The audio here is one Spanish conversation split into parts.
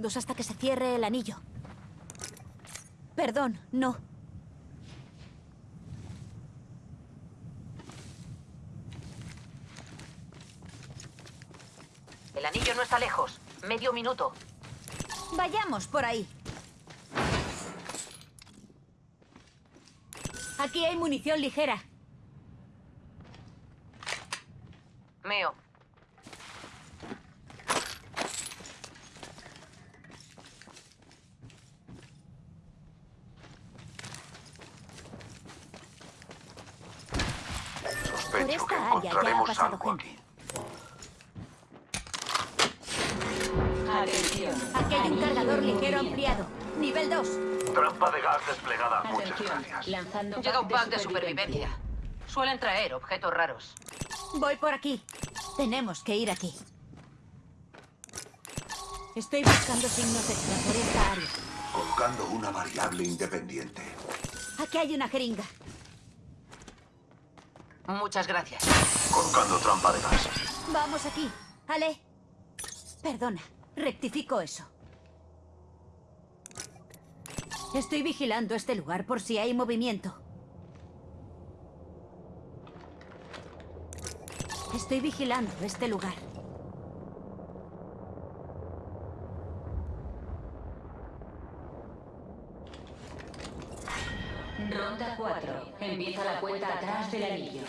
segundos hasta que se cierre el anillo. Perdón, no. El anillo no está lejos. Medio minuto. Vayamos por ahí. Aquí hay munición ligera. Meo. Sospecho que esta área ya ha encontraremos pasado algo gente. aquí. Atención. Aquí hay un cargador ligero ampliado. Nivel 2. Trampa de gas desplegada. Muchas Atención. gracias. Lanzando Llega un pack de supervivencia. Suelen traer objetos raros. Voy por aquí. Tenemos que ir aquí. Estoy buscando signos de vida por esta área. Colocando una variable independiente. Aquí hay una jeringa. Muchas gracias. Colocando trampa de gas. Vamos aquí. Ale. Perdona. Rectifico eso. Estoy vigilando este lugar por si hay movimiento. Estoy vigilando este lugar. Ronda 4. Empieza la cuenta atrás del anillo.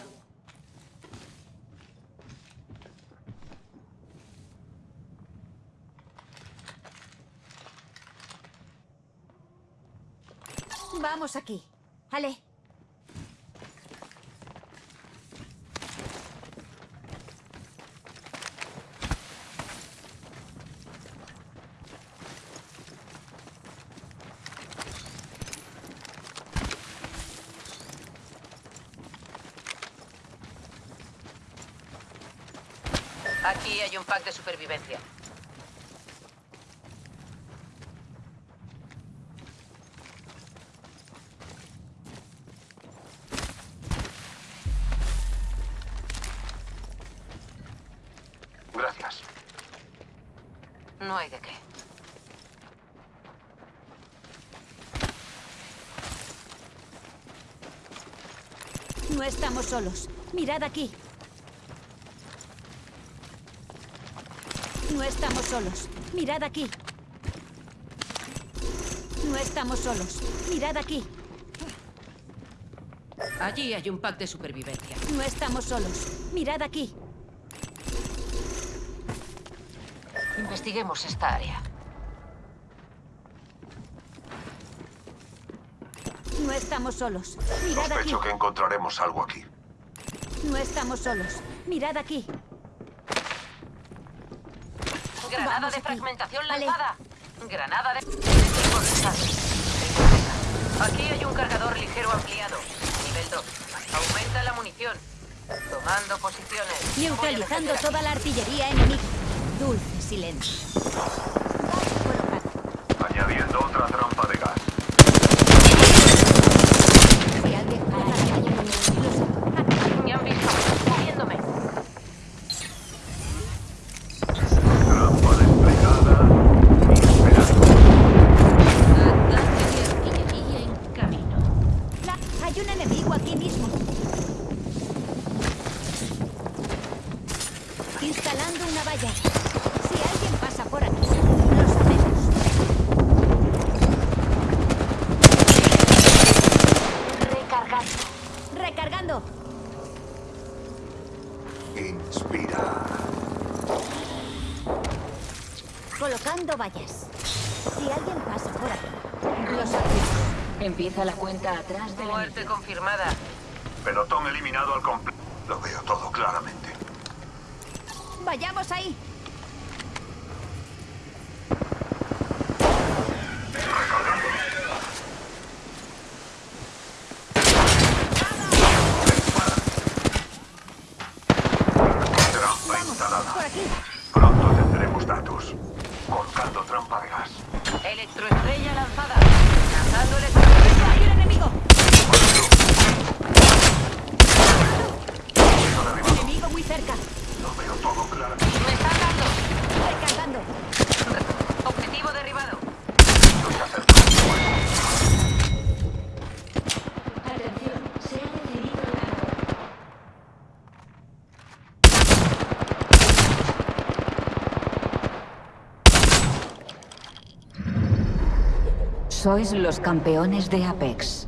Vamos aquí. Ale. Aquí hay un pack de supervivencia. Gracias. No hay de qué. No estamos solos. Mirad aquí. No estamos solos. Mirad aquí. No estamos solos. Mirad aquí. Allí hay un pack de supervivencia. No estamos solos. Mirad aquí. Investiguemos esta área. No estamos solos. Mirad aquí. Sospecho que encontraremos algo aquí. No estamos solos. Mirad aquí. Granada Vamos de aquí. fragmentación Vale. lanzada. Granada de... Aquí hay un cargador ligero ampliado. Nivel 2. Aumenta la munición. Tomando posiciones. Neutralizando toda la artillería enemiga. Dulce silencio. Añadiendo otra trampa de gas. Si alguien para la calle, los- Me han visto. Moviéndome. Trampa desplegada. Y esperando. Ataque de artillería en camino. La- Hay un enemigo aquí mismo. Instalando una valla. Si alguien pasa por aquí, lo sabemos. Recargando. Recargando. Inspira. Colocando vallas. Si alguien pasa por aquí, lo sabemos. Empieza la cuenta atrás del Muerte confirmada. Pelotón eliminado al completo. Lo veo todo claramente. Vayamos ahí. Trampa instalada. Por aquí. Pronto tendremos datos. Colocando trampa de gas. Electroestrella lanzada. Lanzando electroestrella. ¡Hay un enemigo! Enemigo muy cerca. Lo veo todo claramente. Sois los campeones de Apex.